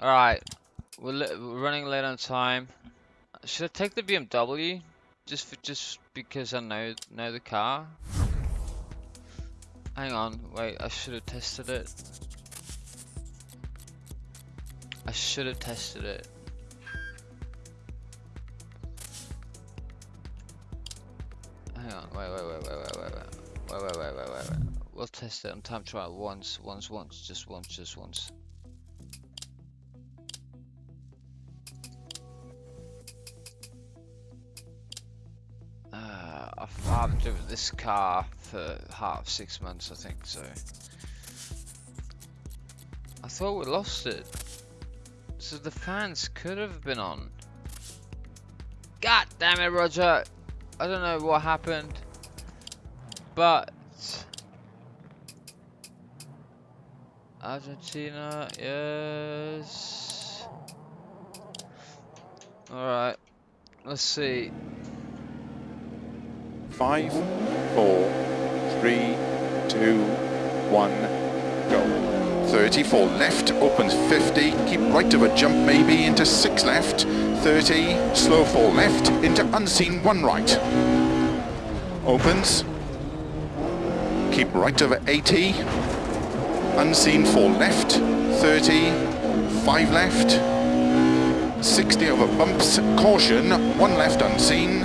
Alright, we're, we're running late on time. Should I take the BMW? Just for, just because I know know the car? Hang on, wait, I should have tested it. I should have tested it. Hang on, wait, wait, wait, wait, wait, wait, wait, wait, wait, wait, wait, wait, wait. We'll test it on time trial once, once, once, just once, just once. Driven this car for half six months, I think, so. I thought we lost it. So the fans could have been on. God damn it, Roger! I don't know what happened, but Argentina, yes. All right, let's see. Five, four, three, two, one, go. 34 left, opens 50, keep right of a jump maybe into 6 left, 30, slow 4 left, into unseen 1 right. Opens, keep right over 80, unseen 4 left, 30, 5 left, 60 over bumps, caution, 1 left unseen,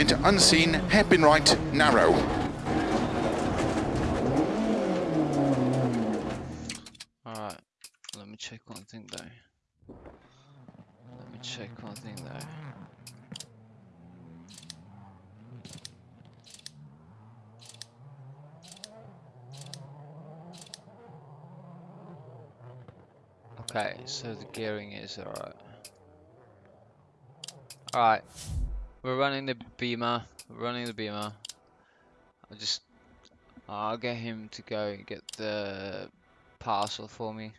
into unseen, hairpin right, narrow. Alright, let me check one thing though. Let me check one thing though. Okay, so the gearing is alright. Alright, we're running the beamer, we're running the beamer. I'll just, I'll get him to go and get the parcel for me.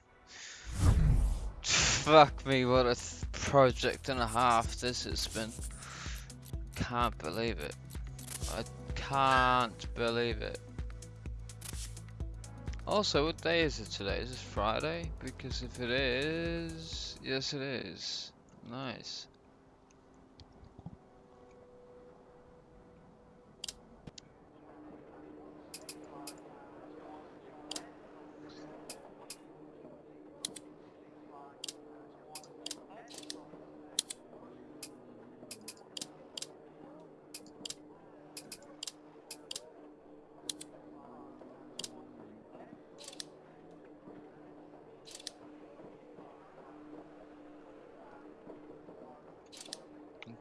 Fuck me, what a project and a half this has been. Can't believe it. I can't believe it. Also, what day is it today? Is it Friday? Because if it is, yes it is. Nice.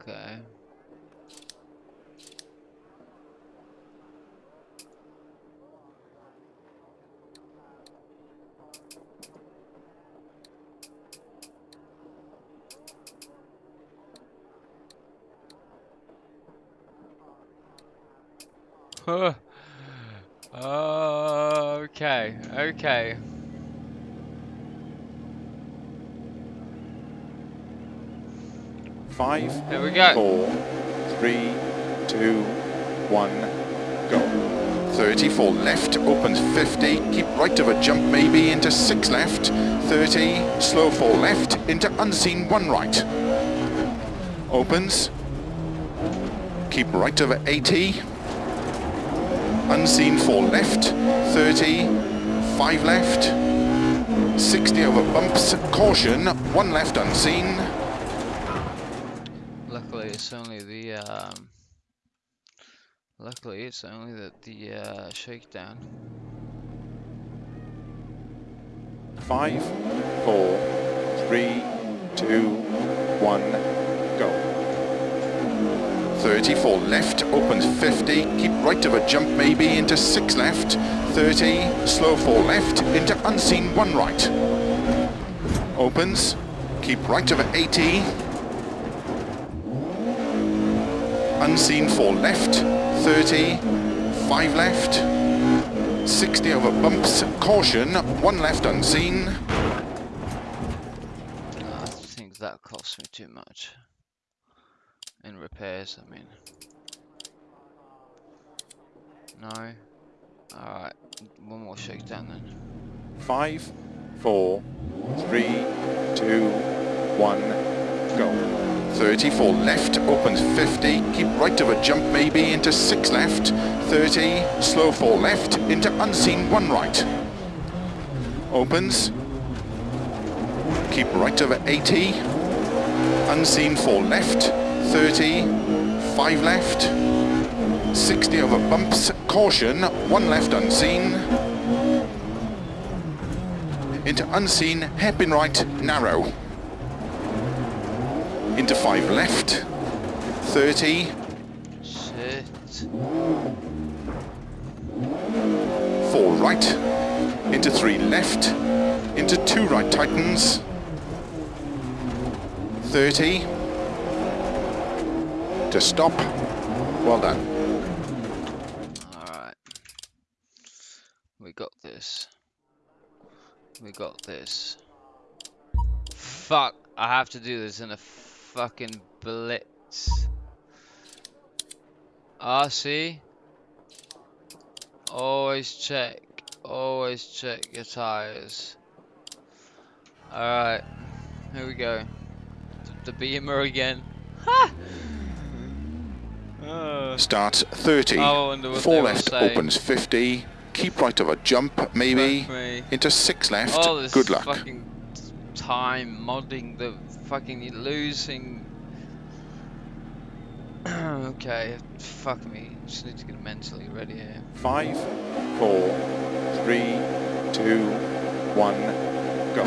Okay. Huh. Okay, okay. Five, Here we go. four, three, two, one, go. 34 left, opens 50, keep right of a jump maybe into 6 left, 30, slow 4 left, into unseen 1 right. Opens, keep right over 80, unseen 4 left, 30, 5 left, 60 over bumps, caution, 1 left unseen, Luckily, it's only the um. Luckily, it's only the the uh, shakedown. Five, four, three, two, one, go. 34 left, opens 50, keep right of a jump maybe into 6 left, 30, slow 4 left, into unseen 1 right. Opens, keep right of 80, unseen 4 left, 30, 5 left, 60 over bumps, caution, 1 left unseen, I think that cost me too much. Repairs, I mean. No. Alright, one more shakedown then. Five, four, three, two, one, go. 34 left, opens 50, keep right of a jump maybe into 6 left, 30, slow 4 left, into unseen 1 right. Opens, keep right over 80, unseen 4 left, 30, 5 left, 60 over bumps, caution, 1 left unseen, into unseen, hairpin right, narrow. Into 5 left, 30, Shit. 4 right, into 3 left, into 2 right tightens, 30, to stop, well done. Alright. We got this. We got this. Fuck, I have to do this in a fucking blitz. See? Always check. Always check your tires. Alright. Here we go. The, the beamer again. Ha! Uh, Start 30, I wonder what 4 left opens 50, keep right of a jump maybe, into 6 left, All this good luck. fucking time modding the fucking losing. okay, fuck me. Just need to get mentally ready here. Five, four, three, two, one, go.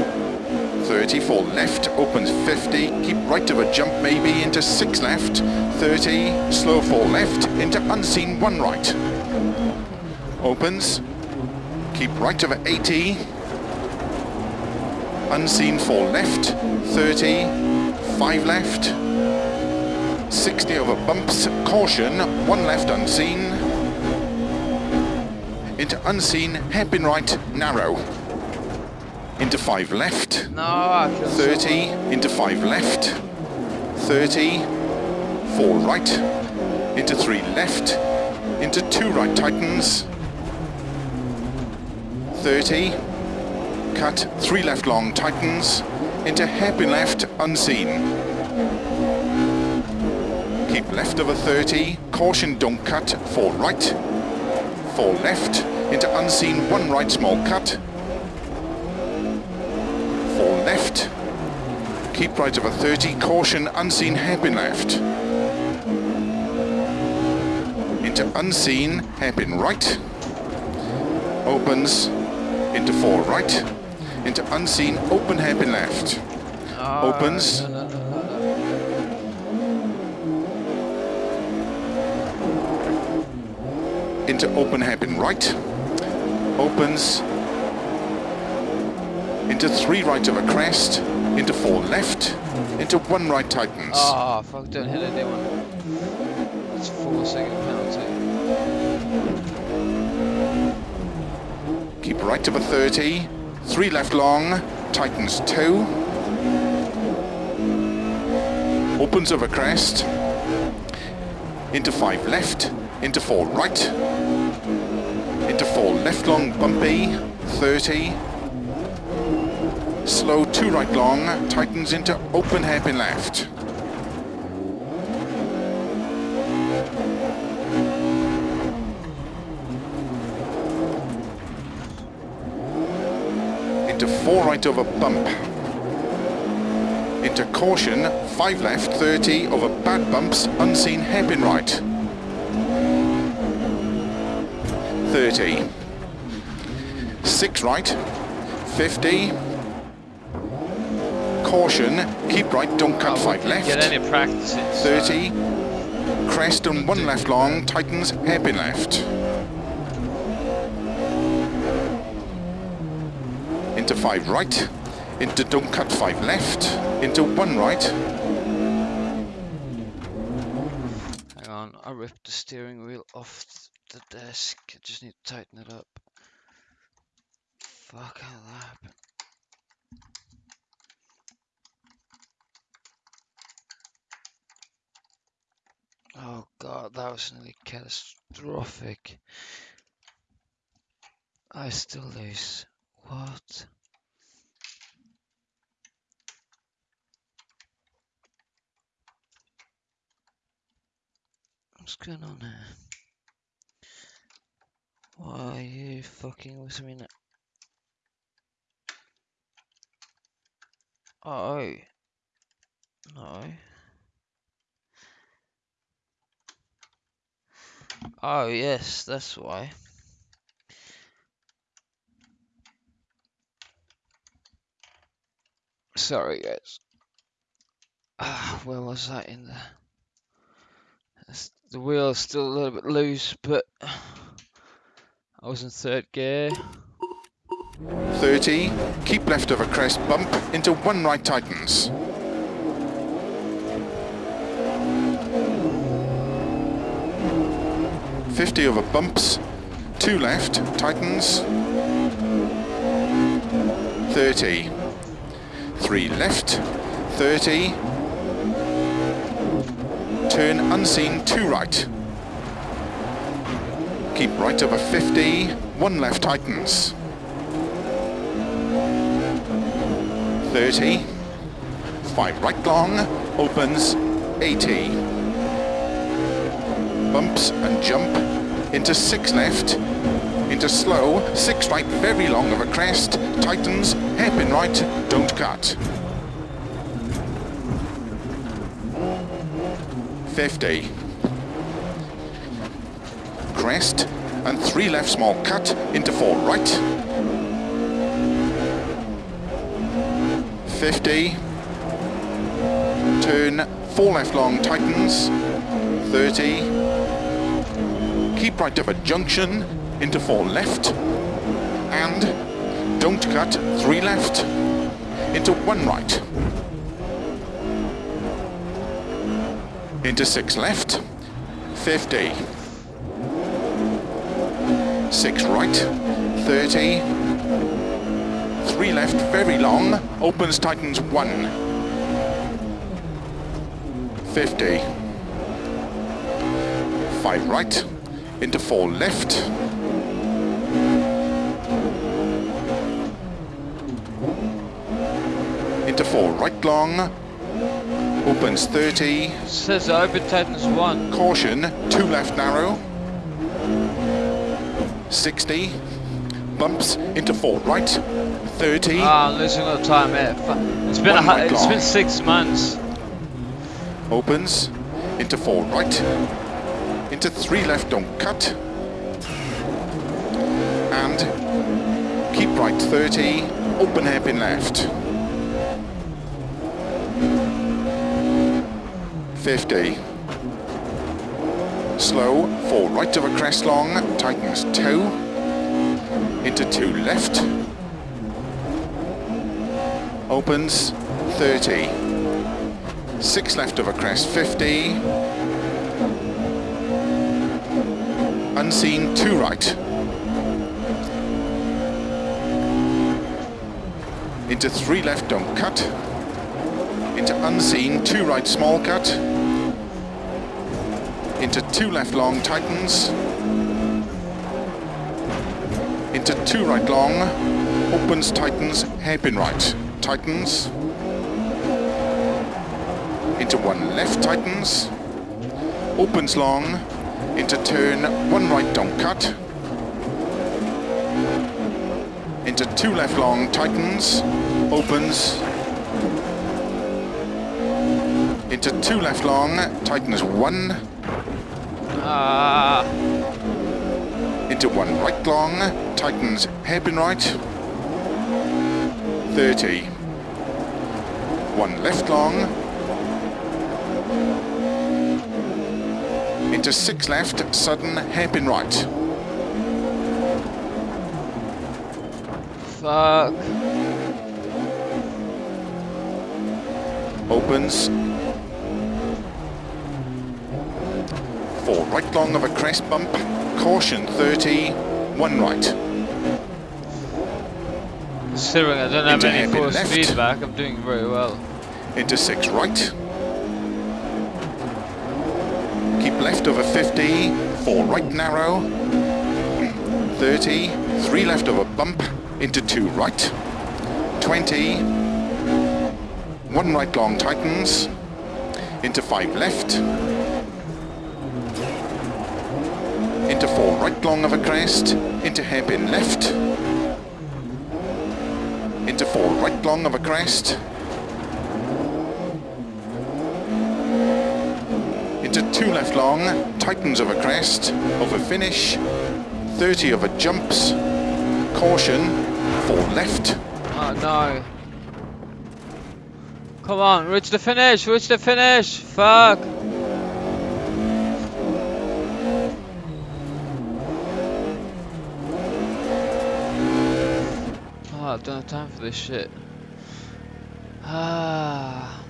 34 left, opens 50, keep right of a jump maybe into 6 left, 30, slow 4 left, into unseen 1 right. Opens, keep right of 80, unseen 4 left, 30, 5 left, 60 over bumps, caution, 1 left unseen, into unseen, hairpin right, narrow. Into 5 left, No, 30, into 5 left, 30, 4 right, into 3 left, into 2 right tightens, 30, cut, 3 left long tightens, into hairpin left, unseen. Keep left over 30, caution don't cut, 4 right, 4 left, into unseen, 1 right small cut, 4 left, keep right of a 30, caution unseen hairpin left, into unseen hairpin right, opens, into 4 right, into unseen open hairpin left, Oh, opens. no, no, no. into open hairpin right, opens, into three right of a crest, into four left, into one right tightens. Oh, ah, fuck, don't hit anyone. It's four second penalty. Keep right to the 30, three left long, tightens two, opens a crest, into five left, into four right, into four left long bumpy, 30, slow two right long, tightens into open hairpin left. into four right over bump. Into caution, five left, 30 over bad bumps, unseen hairpin right. 30. Six right, 50. Caution, keep right, don't cut Oh, five we left. Get any practice so- uh, 30. Crest and one left long, tightens hairpin left. Into five right, into don't cut five left, into one right, Hang on, I ripped the steering wheel off the desk. I just need to tighten it up. Fuck, how that happened? Oh god, that was nearly catastrophic. I still lose. What? What's going on here? Why are you fucking with me now? Oh. No. Oh, yes, that's why. Sorry, guys. Ah, where was that in the... It's- The wheel's still a little bit loose, but... I was in third gear. 30, keep left of a crest bump into one right tightens. Fifty over bumps, two left, tightens. Thirty, three left, thirty. Turn unseen, two right. Keep right over 50, one left tightens. 30, 5 right long, opens 80. Bumps and jump into 6 left, into slow, 6 right very long of a crest, tightens, hairpin right, don't cut. 50. Crest and 3 left small cut into 4 right, 50. Turn, four left long, tightens. 30. Keep right of a junction, into four left. And don't cut, three left. Into one right. Into six left. 50. Six right. 30 three left, very long, opens, tightens one. 50. Five right, into four left. Into four right long, opens 30. Says open tightens one. Caution, two left narrow. 60. Bumps into four right. 30. Ah, I'm losing a lot of time here. It's been a, right it's long. been six months. opens into four right into three left don't cut. And keep right 30 open hairpin left. 50 slow four right of a crest long tightens two. Into two left. Opens 30 Six left of a crest, 50. Unseen, two right. Into three left, don't cut. Into unseen, two right, small cut. Into two left, long, tightens. Into two right, long. Opens, tightens, hairpin right. Tightens into one left tightens, opens long, into turn, one right don't cut, into two left long tightens, opens, into two left long, tightens one, Ah, into one right long, tightens hairpin right, 30, one left long, into six left, sudden hairpin right. fuck. Opens. Four right long of a crest bump. Caution 30, one right. Considering I don't have Into any force left. feedback, I'm doing very well. Into six right. Keep left over 50, four right narrow. 30, three left over bump, into two right. 20, one right long tightens, into five left. into four right long of a crest, into hairpin left, into four right long of a crest, into two left long, tightens of a crest, over finish, 30 of a jumps, caution, four left, Oh no. Come on, reach the finish, reach the finish. Fuck. Oh, I don't have time for this shit. Ah.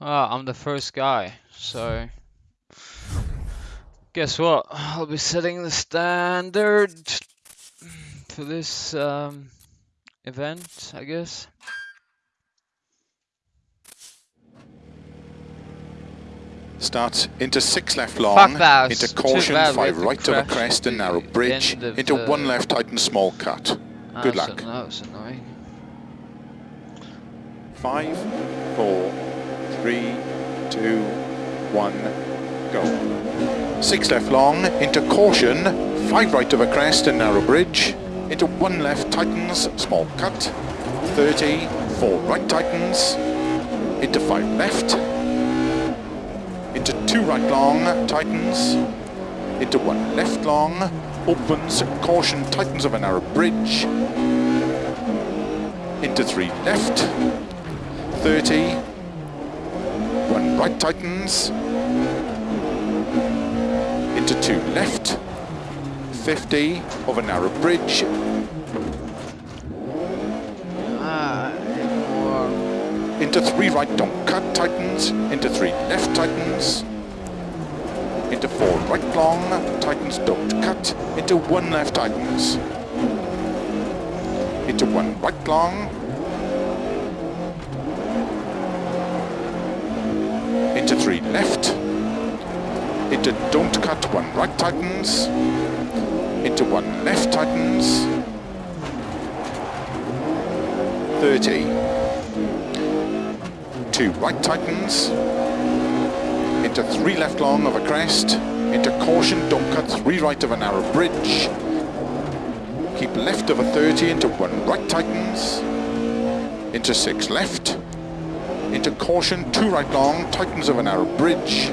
Ah, I'm the first guy, so guess what? I'll be setting the standard for this um, event, I guess. Starts into six left long, into caution, five right a crest and narrow bridge, into one left tight and small cut. Ah, Good luck. an- That was annoying. Five, four, three, two, one, go. Six left long, into caution, five right of a crest and narrow bridge, into one left tightens, small cut, 30, four right tightens, into five left, into two right long, tightens, into one left long, opens, caution, tightens of a narrow bridge, into three left, 30, one right tightens, into two left, 50 of a narrow bridge, into three right don't cut tightens, into three left tightens, into four right long, tightens don't cut, into one left tightens, into one right long, into three left, into don't cut one right tightens, into one left tightens, 30, two right tightens, into three left long of a crest, into caution, don't cut three right of a narrow bridge, keep left of a 30 into one right tightens, into six left, into caution, two right long, tightens of a narrow bridge,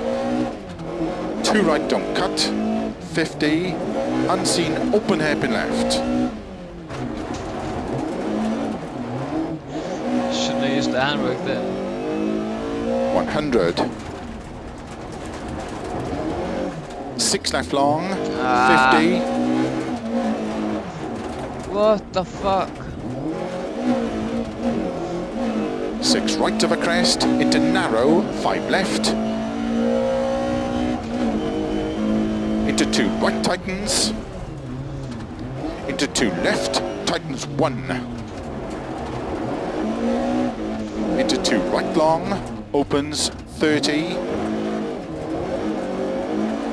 two right don't cut, 50, unseen, open hairpin left, Shouldn't have used the handbrake then. 100. Six left long, Ah. 50, What the fuck? Six right of a crest, into narrow, five left, into two right tightens, into two left, tightens one, into two right long, opens 30,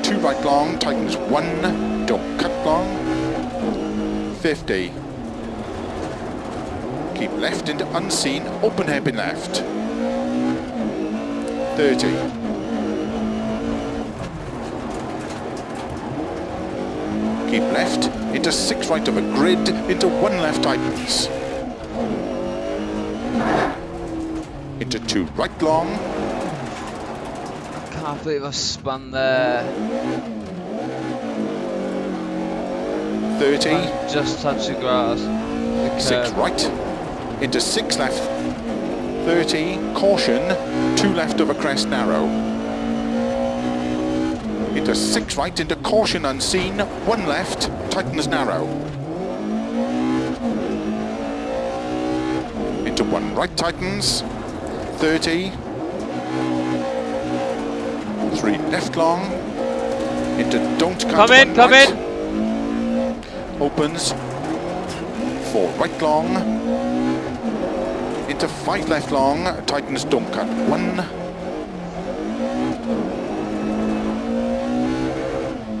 two right long, tightens one, don't cut long, 50. Keep left into unseen, open hairpin left. 30. Keep left into six right of a grid, into one left tightens. Into two right long, Can't believe I spun there. 30, I just touched the grass. The six right, into six left, 30, caution, two left of a crest narrow. Into six right, into caution unseen, one left, tightens narrow. Into one right tightens, 30, three left long, into don't cut Come in, come right. in. Opens, four right long, into five left long, tightens don't cut one.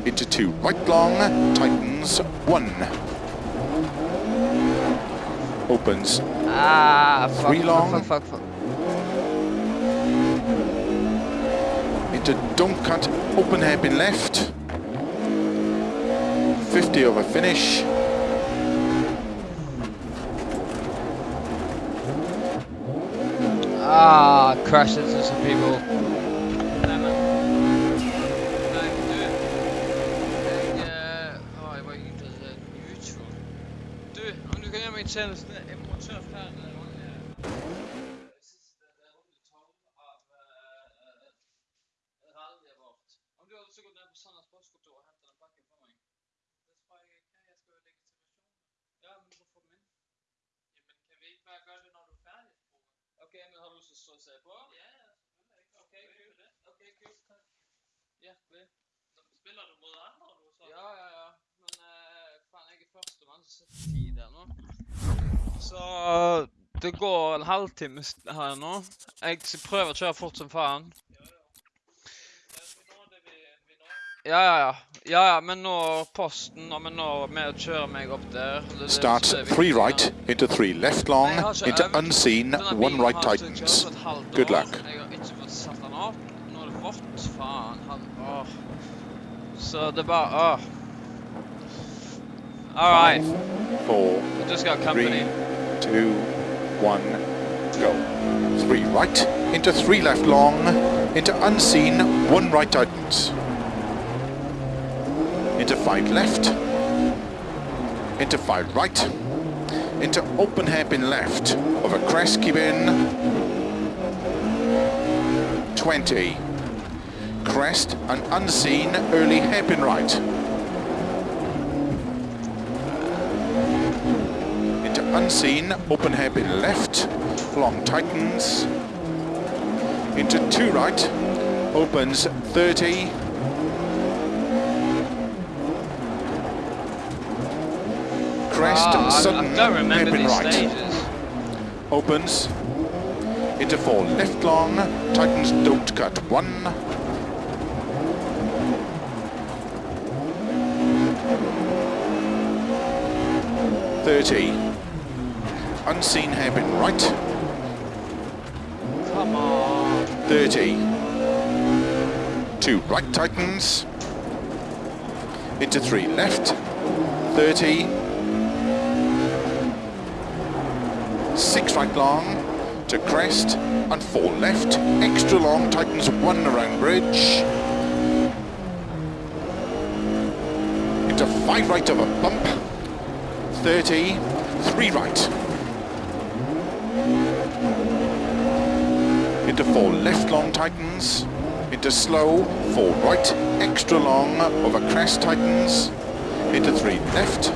Into two right long, tightens one. Opens. Ah, fuck, three long. Fuck, fuck, fuck, Into don't cut, open hairpin left. 50 over finish. Ah, crashed into some people. Nej men. Nej du. Jeg, øh, jeg var ikke interesseret i YouTube. Du, om du kan gjøre mig en tjeneste, jeg må tørre færdig. Siste rundetog av uh, rallyet vårt. Om du hadde så gått ned på Sanders postkontor og hentet den pakken for meg. Det tror jeg ikke. Jeg skal jo legitimasjon. Ja, men du får den inn. Ja, men kan vi ikke bare gøre det, når du er færdig? Ok, men har du lyst til å stå og se på? Ja, ja, selvfølgelig. Ok, kult. Ok, kult. Takk. Hjertelig. Spiller du mot andre, du sa? Ja, ja, ja. Men eh, faen, jeg er førstemann, så setter tid her nå. Så det går en halvtime her nå. Jeg skal prøve å kjøre fort som faen. Ja, ja, ja. Ja, ja, men nå posten, og men nå med å kjøre meg opp der. det- det- Starts er three right, into three left long, Nei, jeg har ikke into unseen, one right tightens. kjørt et halvt Good luck. Jeg har ikke fått satt den opp. Nå er det vått. Faen. Han, åh. Så det er bare åh. Alright. Four, Du skal ha three, company. Two, one, go. Three right, into three left long, into unseen, one right tightens. Into five left, into five right, into open hairpin left, over crest, keep in, 20. Crest and unseen, early hairpin right. into unseen, open hairpin left, long tightens, into two right, opens 30, crest, ah, I, sudden, I don't remember hairpin right, stages. opens, into four left long, tightens, don't cut one, Thirty. Unseen hairpin right. Come on. 30. Two right tightens. Into three left. 30. Six right long to crest and four left. Extra long tightens one around bridge. Into five right of a bump. 30. Three right. Into four left long tightens, into slow, four right, extra long, over crest tightens, into three left,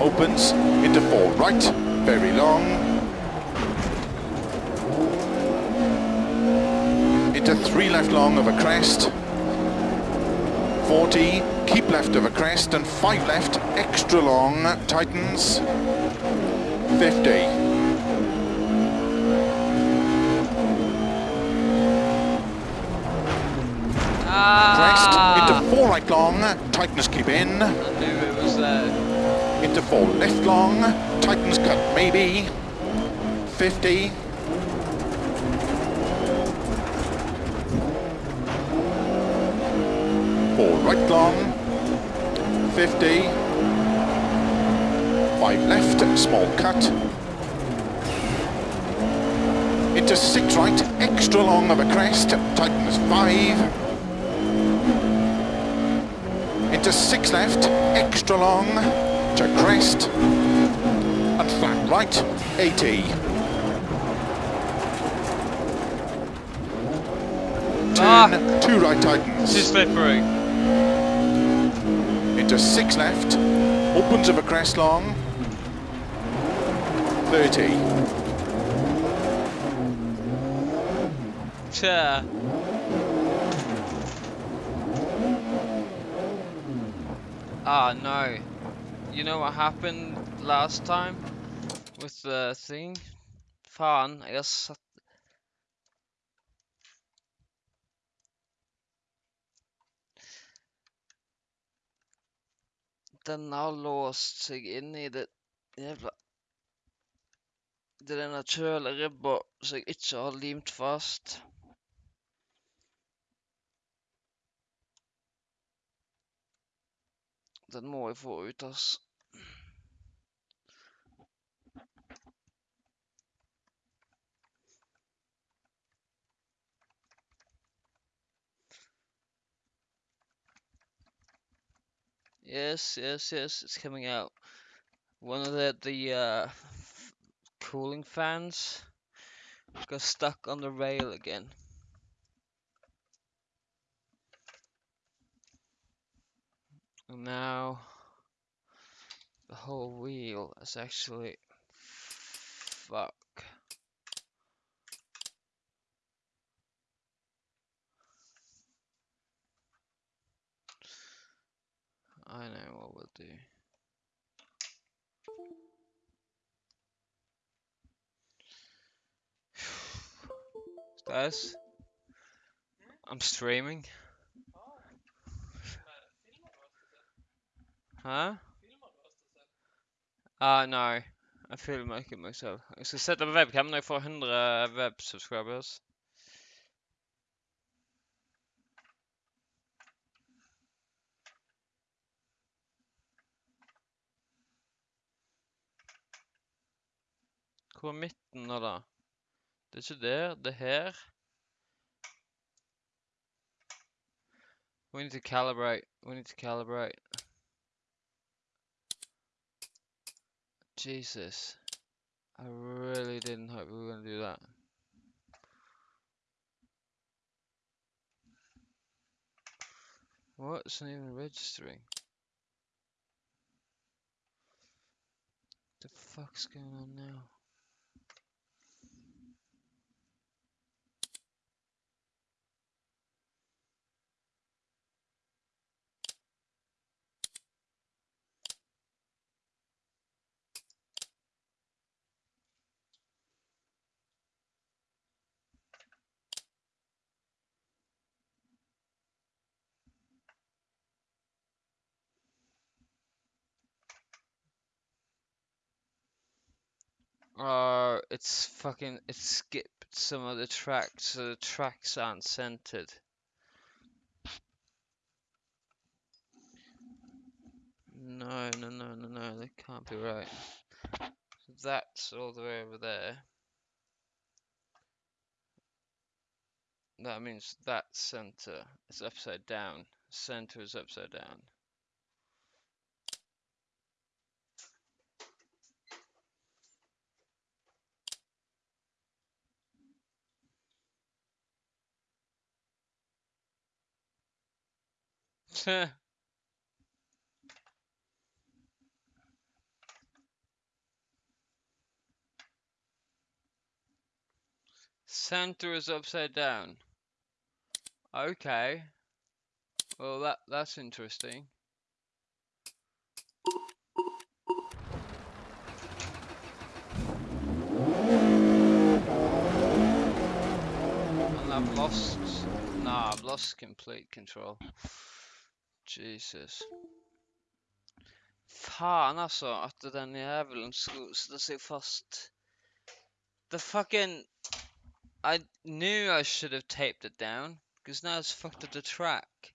opens, into four right, very long, into three left long over crest, 40, keep left of a crest, and five left, extra long, tightens, 50. Crest. Into four right long, tightens keep in, I knew it was there. into four left long, tightens cut maybe, 50, four right long, 50, five left, small cut, into six right, extra long of a crest, tightens five, into six left, extra long, to crest, and flat right, 80. Turn, Fuck. two right tightens, Too slippery. into six left, opens of a crest long, 30. Chair. Ah, no. You know what happened last time? With the thing? Fun, I guess. Den har låst sig inne i det jævla Det er den naturlige ribba som jeg har limt fast. Den må jeg få ut, ass. Yes, yes, yes, it's coming out. One of the the uh, cooling fans got stuck on the rail again. Now the whole wheel is actually fuck. I know what we'll do. Guys, I'm streaming. Huh? Ah, no. I filmer ikke meg selv. Jeg skal sette på webcam når jeg får 100 web subscribers. Hvor er midten nå, da? Det er ikke der, det er her. We need to calibrate. We need to calibrate. Jesus. I really didn't hope we were going to do that. What's not even registering. What the fuck's going on now? Oh, it's fucking, it skipped some of the tracks, so the tracks aren't centered. No, no, no, no, no, that can't be right. That's all the way over there. That means that center is upside down. Center is upside down. Center is upside down. Okay. Well, that that's interesting. And I've lost. Nah, I've lost complete control. Jesus. Fan alltså att den jäveln skulle sätta sig fast. The fucking... I knew I should have taped it down. Because now it's fucked up the track.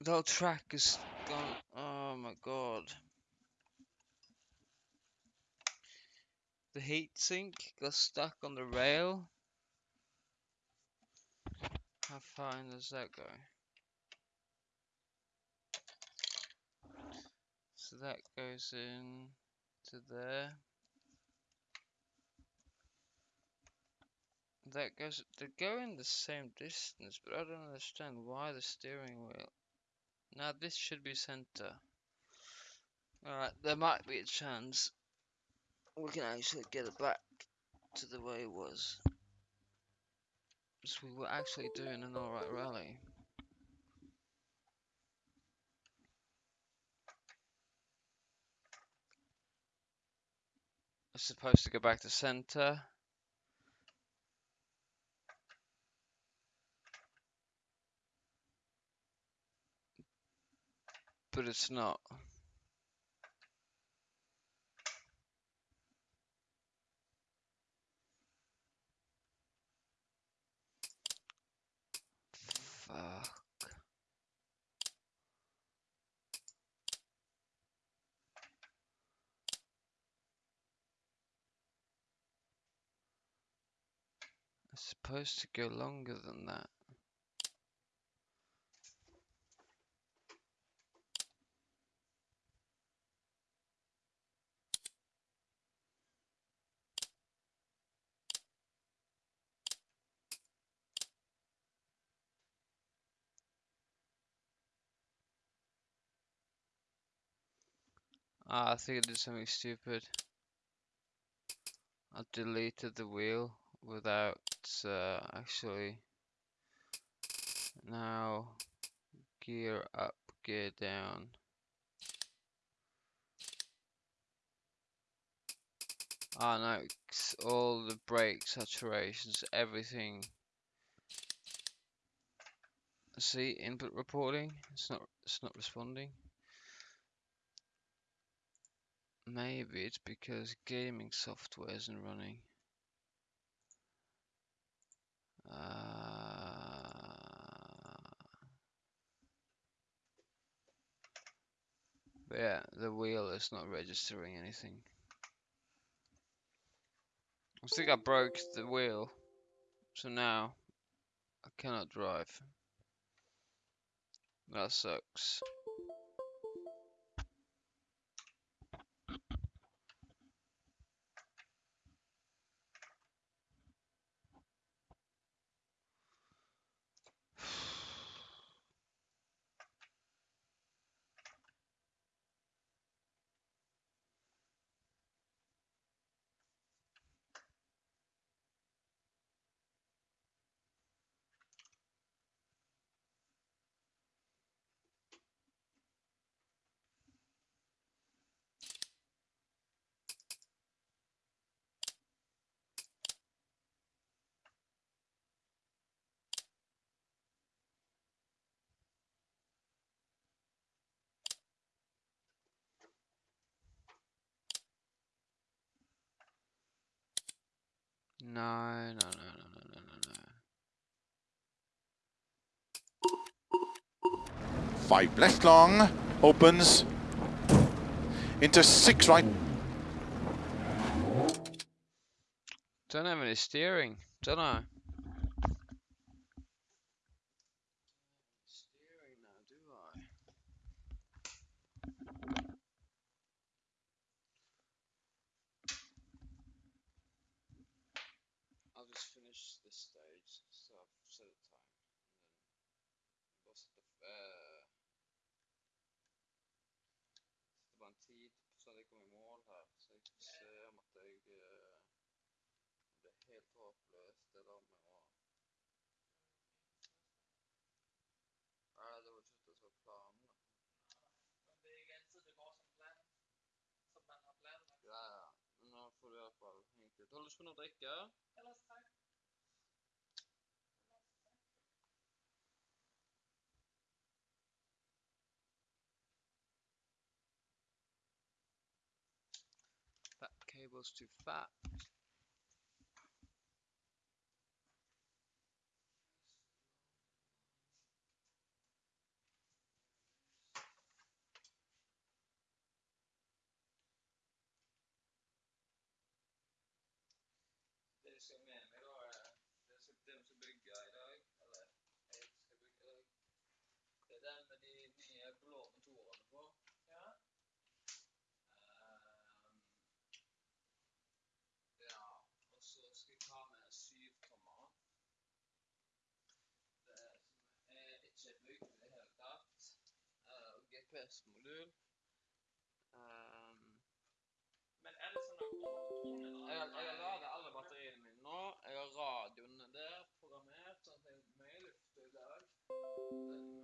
The whole track is gone. Oh my god. The heatsink got stuck on the rail. How far in does that go? So that goes in to there. That goes, they go in the same distance, but I don't understand why the steering wheel. Now this should be center. Alright, there might be a chance we can actually get it back to the way it was. So we were actually doing an alright rally. It's supposed to go back to center. but it's not. Fuck. It's supposed to go longer than that. Ah, I think I did something stupid. I deleted the wheel without uh, actually. Now, gear up, gear down. Ah, no, it's all the brake saturations, everything. See, input reporting. It's not. It's not responding. Maybe it's because gaming software isn't running. Uh, yeah, the wheel is not registering anything. I think I broke the wheel, so now I cannot drive. That sucks. No, no, no, no, no, no, no, no. Five left long, opens into six right. Don't have any steering, don't I? Steering now, do I? I'll just finish this stage, så I've set a time. And then bare sette f- eh, Sette bare en tid, så jeg kommer i mål her. Så jeg kan se om at jeg eh, om det er helt håpløst, det der med å Nei, det var ikke det som var planen. Men det er ikke altid det går som plan, som man har planlagt. Ja, nå får du i hvert fall hengt ut. Har du lyst på noe å drikke? Ellers tak. That cable's too fat. Og GPS-modul. Um, Men er det sånn at jeg, jeg har ladet alle batteriene mine nå. Jeg har radioene der programmert, sånn at jeg er mye luft i dag.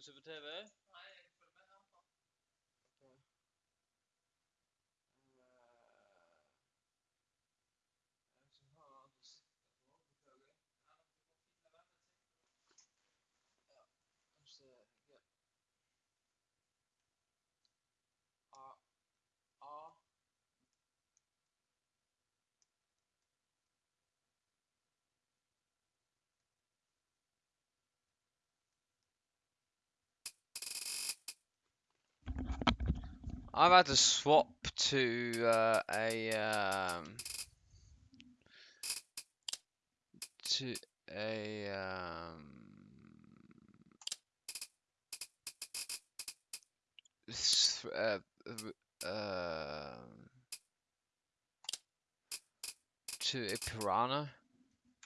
filmsupportere I've had to swap to uh, a um, to a um, uh, uh, to a Piranha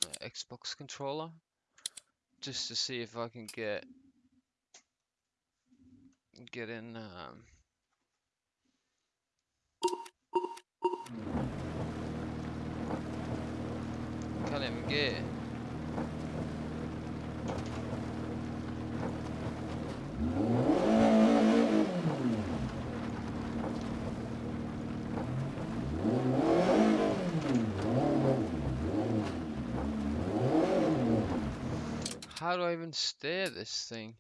uh, Xbox controller just to see if I can get get in um, It. How do I even steer this thing?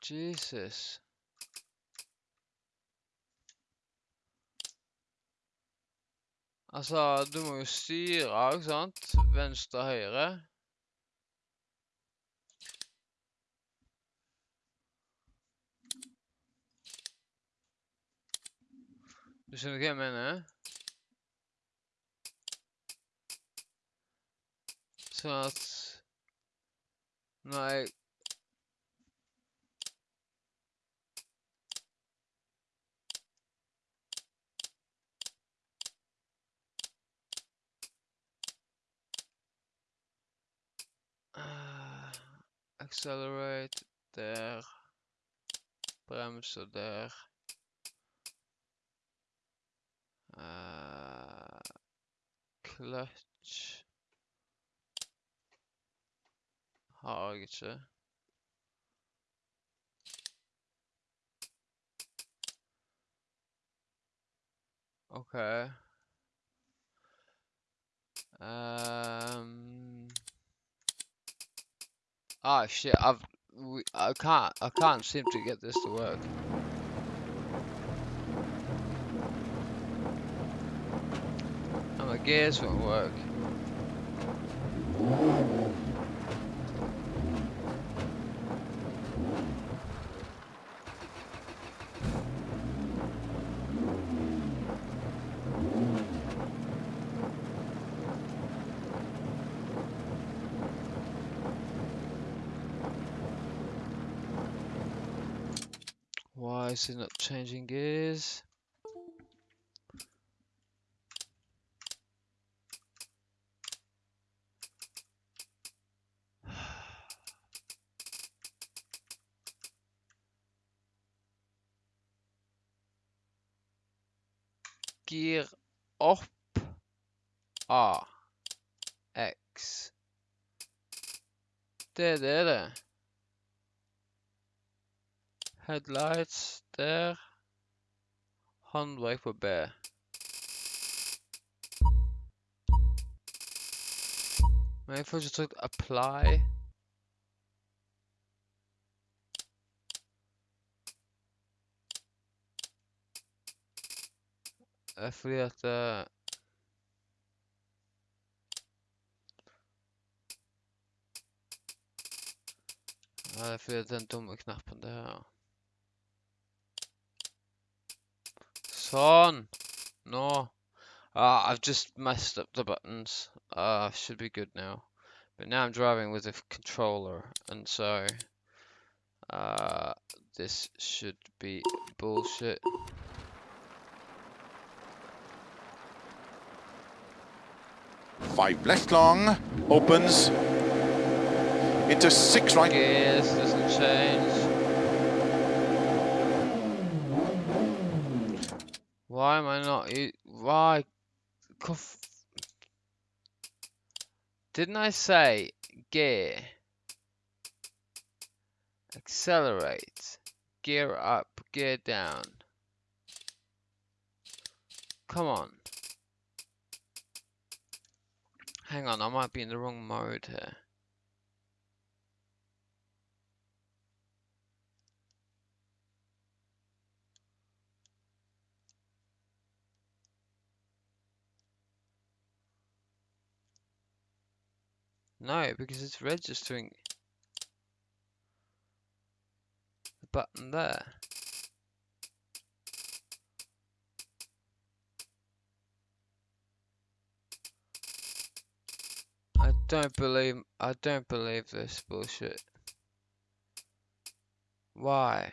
Jesus. Altså, du må jo styre, ikke sant? Venstre, høyre. Du skjønner hva jeg mener? At Accelerate there, Bremser der. Uh, clutch har jeg ikke. OK. Um, Ah shit! I've we, I can't I can't seem to get this to work. And my gears won't work. Is it not changing gears? Gear up A X Det er det det. Headlights der. Håndbrake på B. Men jeg får ikke trykt apply. Det er fordi at eh, Ja, det er fordi at den dumme knappen der. Son! No. Ah, I've just messed up the buttons. Uh, should be good now. But now I'm driving with a controller, and so uh, this should be bullshit. Five left long, opens into six right. Gears doesn't change. Why am I not? Why? Didn't I say gear? Accelerate. Gear up, gear down. Come on. Hang on, I might be in the wrong mode here. No, because it's registering the button there. I don't believe I don't believe this bullshit. Why?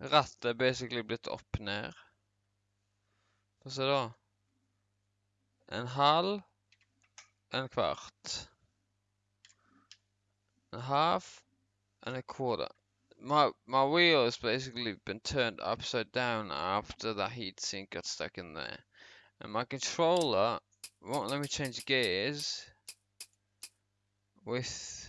Rattet basically blitt opp ned. Få se da. En halv. En kvart. A half. And a quarter. My my wheel has basically been turned upside down after that heat sink got stuck in there. And my controller won't let me change gears with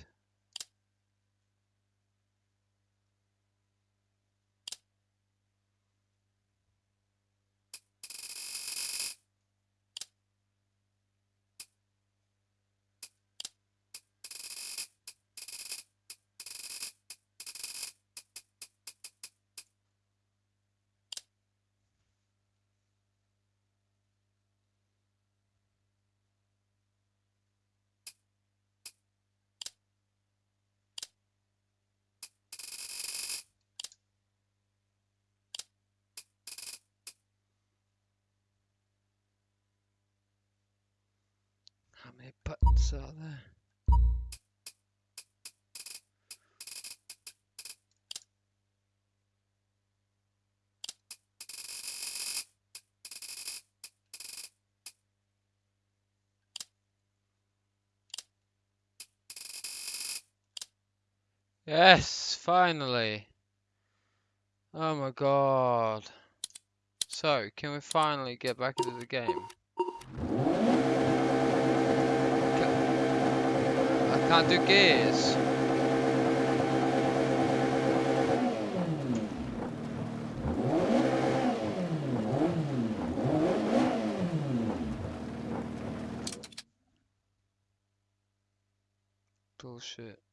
many buttons are there? Yes, finally. Oh my god. So, can we finally get back into the game? Ca- I can't do gears. Bullshit.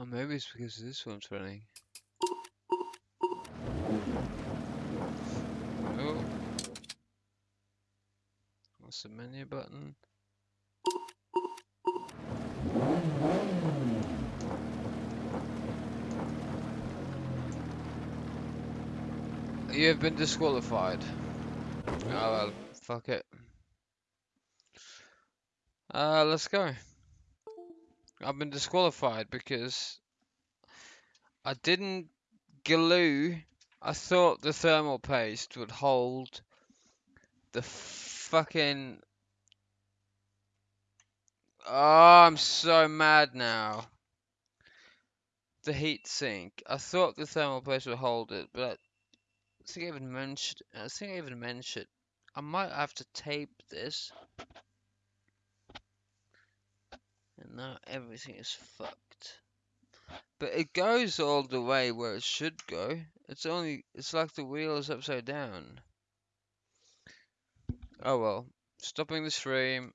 Oh, maybe it's because this one's running. Oh. What's the menu button? You have been disqualified. Oh well, fuck it. Uh, let's go. I've been disqualified because I didn't glue. I thought the thermal paste would hold the fucking. Oh, I'm so mad now. The heat sink. I thought the thermal paste would hold it, but I think I even mentioned. I think I even mentioned. I might have to tape this. And now everything is fucked. But it goes all the way where it should go. It's only, it's like the wheel is upside down. Oh well. Stopping the stream.